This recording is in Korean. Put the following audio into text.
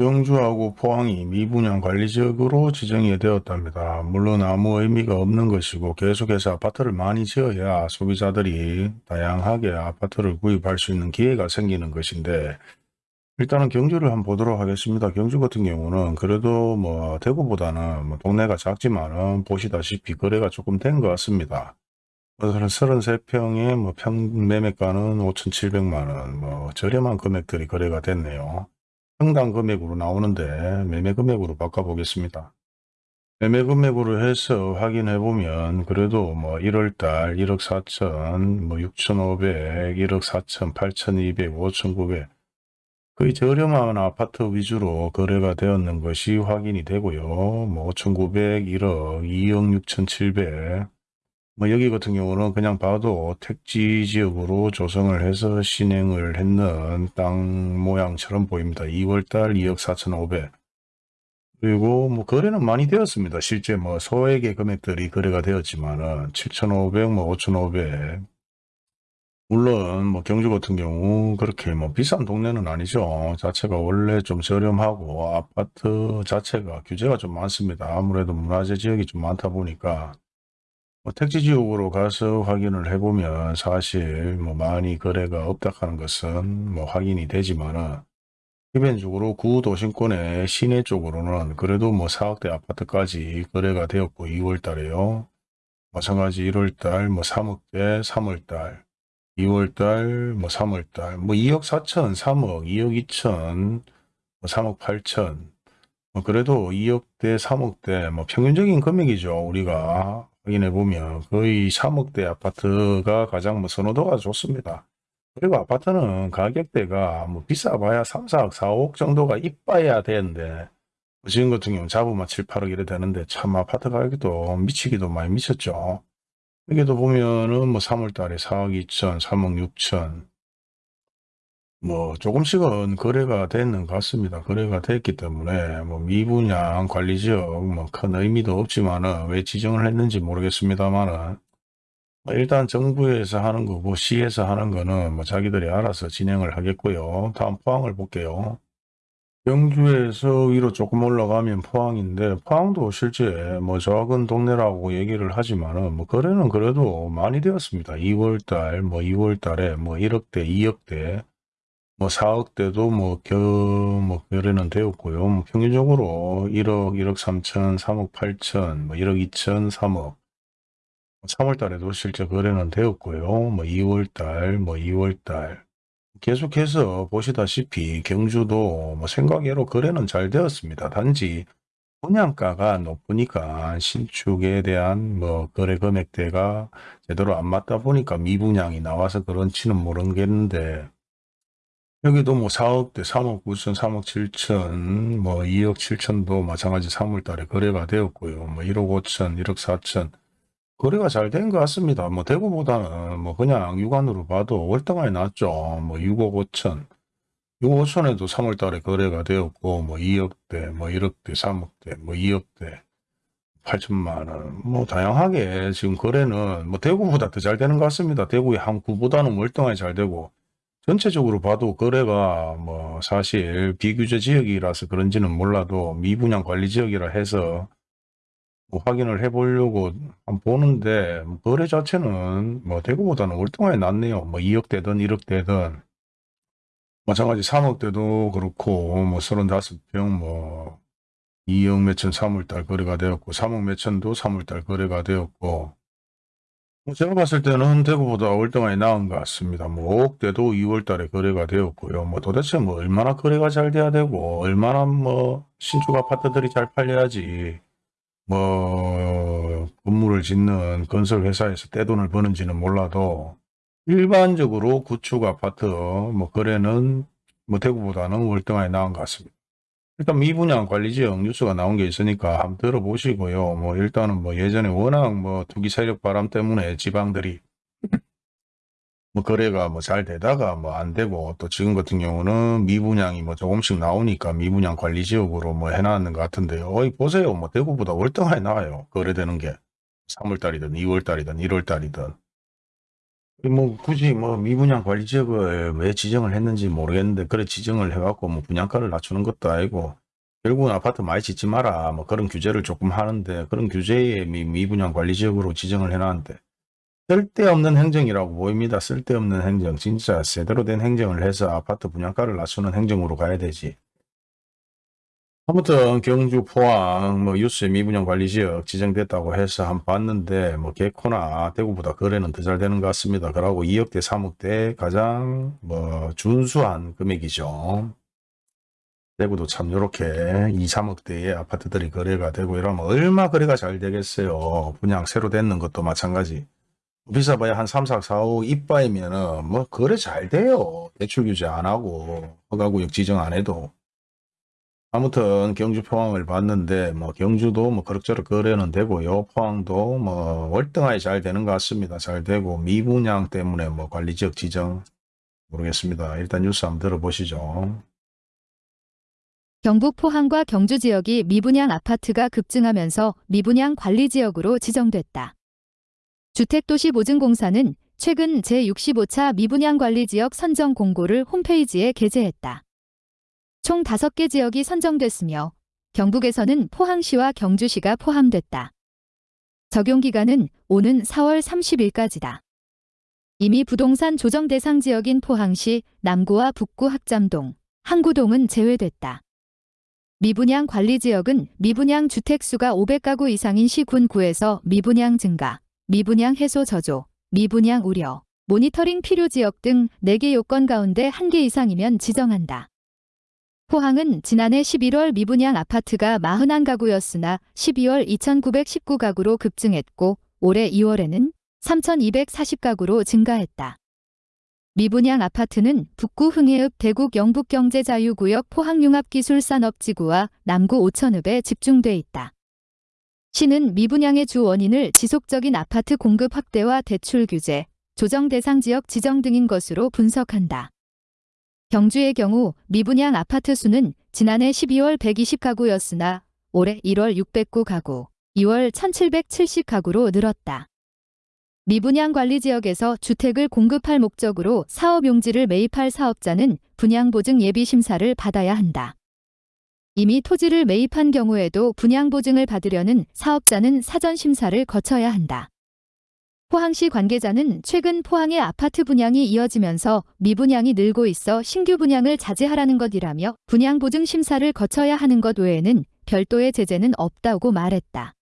경주하고 포항이 미분양 관리지역으로 지정이 되었답니다. 물론 아무 의미가 없는 것이고 계속해서 아파트를 많이 지어야 소비자들이 다양하게 아파트를 구입할 수 있는 기회가 생기는 것인데 일단은 경주를 한번 보도록 하겠습니다. 경주 같은 경우는 그래도 뭐 대구보다는 뭐 동네가 작지만은 보시다시피 거래가 조금 된 것 같습니다. 33평에 뭐 평 매매가는 5,700만원, 뭐 저렴한 금액들이 거래가 됐네요. 평당 금액으로 나오는데 매매 금액으로 바꿔보겠습니다. 매매 금액으로 해서 확인해 보면 그래도 뭐 1월달 1억 4천, 뭐 6,500, 1억 4천, 8,200, 5,900 거의 저렴한 아파트 위주로 거래가 되었는 것이 확인이 되고요. 뭐 5,900, 1억, 2억 6,700. 뭐 여기 같은 경우는 그냥 봐도 택지 지역으로 조성을 해서 신행을 했는 땅 모양처럼 보입니다. 2월달 2억 4,500. 그리고 뭐 거래는 많이 되었습니다. 실제 뭐 소액의 금액들이 거래가 되었지만은 7,500, 뭐 5,500. 물론 뭐 경주 같은 경우 그렇게 뭐 비싼 동네는 아니죠. 자체가 원래 좀 저렴하고 아파트 자체가 규제가 좀 많습니다. 아무래도 문화재 지역이 좀 많다 보니까 뭐 택지 지역으로 가서 확인을 해보면 사실 뭐 많이 거래가 없다 하는 것은 뭐 확인이 되지만은 기본적으로 구도심권의 시내 쪽으로는 그래도 뭐 4억대 아파트까지 거래가 되었고 2월 달에요. 마찬가지 1월 달, 뭐 3억대, 3월 달, 2월 달, 뭐 3월 달, 뭐 2억 4천, 3억, 2억 2천, 뭐 3억 8천, 뭐 그래도 2억대, 3억대, 뭐 평균적인 금액이죠. 우리가 확인해 보면 거의 3억대 아파트가 가장 뭐 선호도가 좋습니다. 그리고 아파트는 가격대가 뭐 비싸봐야 3, 4억, 4억 정도가 이빠야 되는데 뭐 지금 같은 경우는 잡으면 7, 8억 이래 되는데 참 아파트 가격도 미치기도 많이 미쳤죠. 여기도 보면은 뭐 3월 달에 4억 2천, 3억 6천 뭐 조금씩은 거래가 되는 것 같습니다. 거래가 됐기 때문에 뭐 미분양 관리지역 뭐 큰 의미도 없지만은 왜 지정을 했는지 모르겠습니다만은 뭐 일단 정부에서 하는 거고 시에서 하는 거는 뭐 자기들이 알아서 진행을 하겠고요. 다음 포항을 볼게요. 경주에서 위로 조금 올라가면 포항인데 포항도 실제 뭐 작은 동네라고 얘기를 하지만은 뭐 거래는 그래도 많이 되었습니다. 2월달 뭐 2월달에 뭐 1억대 2억대 뭐 4억대도 뭐, 겨, 뭐, 거래는 되었고요. 뭐 평균적으로 1억, 1억 3천, 3억 8천, 뭐 1억 2천, 3억. 3월 달에도 실제 거래는 되었고요. 뭐 2월 달, 뭐 2월 달. 계속해서 보시다시피 경주도 뭐 생각외로 거래는 잘 되었습니다. 단지 분양가가 높으니까 신축에 대한 뭐 거래 금액대가 제대로 안 맞다 보니까 미분양이 나와서 그런지는 모르겠는데 여기도 뭐 4억대, 3억 9천, 3억 7천, 뭐 2억 7천도 마찬가지 3월 달에 거래가 되었고요. 뭐 1억 5천, 1억 4천. 거래가 잘 된 것 같습니다. 뭐 대구보다는 뭐 그냥 육안으로 봐도 월등하게 낫죠. 뭐 6억 5천. 6억 5천에도 3월 달에 거래가 되었고, 뭐 2억대, 뭐 1억대, 3억대, 뭐 2억대, 8천만 원. 뭐 다양하게 지금 거래는 뭐 대구보다 더 잘 되는 것 같습니다. 대구의 한 구보다는 월등하게 잘 되고, 전체적으로 봐도 거래가 뭐 사실 비규제 지역이라서 그런지는 몰라도 미분양 관리 지역이라 해서 뭐 확인을 해보려고 보는데 거래 자체는 뭐 대구보다는 월등하게 낫네요. 뭐 2억대든 1억대든 마찬가지 3억대도 그렇고 뭐 35평 뭐 2억 몇천 3월달 거래가 되었고 3억 몇천도 3월달 거래가 되었고 뭐 제가 봤을 때는 대구보다 월등하게 나은 것 같습니다. 뭐 5억대도 2월 달에 거래가 되었고요. 뭐 도대체 뭐 얼마나 거래가 잘 돼야 되고 얼마나 뭐 신축 아파트들이 잘 팔려야지 뭐 건물을 짓는 건설 회사에서 떼돈을 버는지는 몰라도 일반적으로 구축 아파트 뭐 거래는 뭐 대구보다는 월등하게 나은 것 같습니다. 일단 미분양 관리 지역 뉴스가 나온 게 있으니까 한번 들어보시고요. 뭐 일단은 뭐 예전에 워낙 뭐 투기 세력 바람 때문에 지방들이 뭐 거래가 뭐 잘 되다가 뭐 안 되고 또 지금 같은 경우는 미분양이 뭐 조금씩 나오니까 미분양 관리 지역으로 뭐 해놨는 것 같은데요. 어이 보세요. 뭐 대구보다 월등하게 나와요. 거래되는 게 3월달이든 2월달이든 1월달이든 뭐 굳이 뭐 미분양 관리 지역을 왜 지정을 했는지 모르겠는데 그래 지정을 해갖고 뭐 분양가를 낮추는 것도 아니고 결국은 아파트 많이 짓지 마라 뭐 그런 규제를 조금 하는데 그런 규제에 미, 미분양 관리 지역으로 지정을 해놨는데 쓸데없는 행정이라고 보입니다. 쓸데없는 행정 진짜 제대로 된 행정을 해서 아파트 분양가를 낮추는 행정으로 가야 되지. 아무튼 경주 포항 뭐 유세 미분양 관리 지역 지정됐다고 해서 한번 봤는데 뭐 개코나 대구보다 거래는 더 잘 되는 것 같습니다. 그러고 2억대 3억대 가장 뭐 준수한 금액이죠. 대구도 참 요렇게 2, 3억대의 아파트들이 거래가 되고 이러면 얼마 거래가 잘 되겠어요. 분양 새로 됐는 것도 마찬가지. 비싸봐야 한 3, 4, 4, 5 이빠이면은 뭐 거래 잘 돼요. 대출 규제 안 하고 허가구역 지정 안 해도. 아무튼 경주 포항을 봤는데 뭐 경주도 뭐 그럭저럭 거래는 되고요. 포항도 뭐 월등하게 잘 되는 것 같습니다. 잘 되고 미분양 때문에 뭐 관리 지역 지정 모르겠습니다. 일단 뉴스 한번 들어보시죠. 경북 포항과 경주 지역이 미분양 아파트가 급증하면서 미분양 관리 지역으로 지정됐다. 주택도시보증공사는 최근 제65차 미분양 관리 지역 선정 공고를 홈페이지에 게재했다. 총 5개 지역이 선정됐으며 경북에서는 포항시와 경주시가 포함됐다. 적용 기간은 오는 4월 30일까지다. 이미 부동산 조정 대상 지역인 포항시 남구와 북구 학잠동, 항구동은 제외됐다. 미분양 관리 지역은 미분양 주택수가 500가구 이상인 시군 구에서 미분양 증가, 미분양 해소 저조, 미분양 우려, 모니터링 필요 지역 등 4개 요건 가운데 1개 이상이면 지정한다. 포항은 지난해 11월 미분양 아파트가 41가구였으나 12월 2,919가구로 급증했고 올해 2월에는 3,240가구로 증가했다. 미분양 아파트는 북구 흥해읍 대국 영북경제자유구역 포항융합기술산업지구와 남구 오천읍에 집중돼 있다. 시는 미분양의 주 원인을 지속적인 아파트 공급 확대와 대출 규제, 조정 대상 지역 지정 등인 것으로 분석한다. 경주의 경우 미분양 아파트 수는 지난해 12월 120가구였으나 올해 1월 609가구, 2월 1770가구로 늘었다. 미분양 관리 지역에서 주택을 공급할 목적으로 사업 용지를 매입할 사업자는 분양보증 예비 심사를 받아야 한다. 이미 토지를 매입한 경우에도 분양보증을 받으려는 사업자는 사전 심사를 거쳐야 한다. 포항시 관계자는 최근 포항의 아파트 분양이 이어지면서 미분양이 늘고 있어 신규 분양을 자제하라는 것이라며 분양 보증 심사를 거쳐야 하는 것 외에는 별도의 제재는 없다고 말했다.